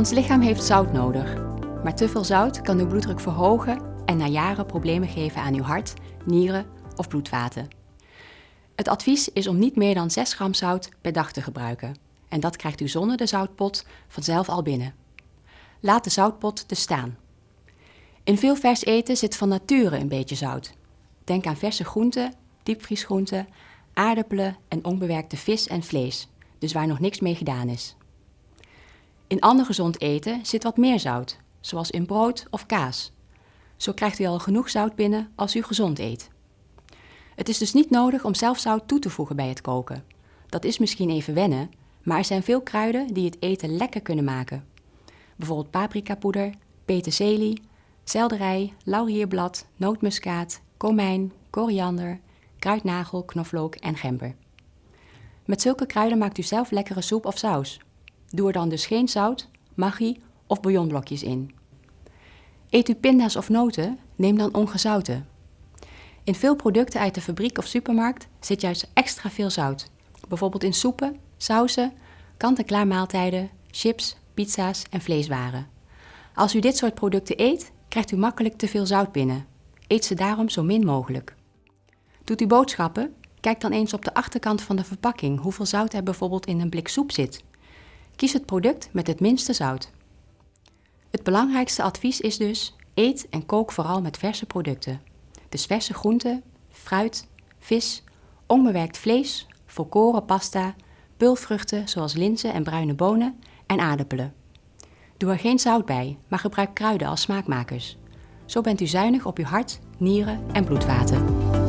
Ons lichaam heeft zout nodig, maar te veel zout kan uw bloeddruk verhogen en na jaren problemen geven aan uw hart, nieren of bloedvaten. Het advies is om niet meer dan 6 gram zout per dag te gebruiken. En dat krijgt u zonder de zoutpot vanzelf al binnen. Laat de zoutpot dus staan. In veel vers eten zit van nature een beetje zout. Denk aan verse groenten, diepvriesgroenten, aardappelen en onbewerkte vis en vlees, dus waar nog niks mee gedaan is. In ander gezond eten zit wat meer zout, zoals in brood of kaas. Zo krijgt u al genoeg zout binnen als u gezond eet. Het is dus niet nodig om zelf zout toe te voegen bij het koken. Dat is misschien even wennen, maar er zijn veel kruiden die het eten lekker kunnen maken. Bijvoorbeeld paprikapoeder, peterselie, selderij, laurierblad, nootmuskaat, komijn, koriander, kruidnagel, knoflook en gember. Met zulke kruiden maakt u zelf lekkere soep of saus. Doe er dan dus geen zout, maggi of bouillonblokjes in. Eet u pinda's of noten, neem dan ongezouten. In veel producten uit de fabriek of supermarkt zit juist extra veel zout. Bijvoorbeeld in soepen, sauzen, kant-en-klaar maaltijden, chips, pizza's en vleeswaren. Als u dit soort producten eet, krijgt u makkelijk te veel zout binnen. Eet ze daarom zo min mogelijk. Doet u boodschappen? Kijk dan eens op de achterkant van de verpakking hoeveel zout er bijvoorbeeld in een blik soep zit. Kies het product met het minste zout. Het belangrijkste advies is dus: eet en kook vooral met verse producten. Dus verse groenten, fruit, vis, onbewerkt vlees, volkoren pasta, pulvruchten zoals linzen en bruine bonen en aardappelen. Doe er geen zout bij, maar gebruik kruiden als smaakmakers. Zo bent u zuinig op uw hart, nieren en bloedvaten.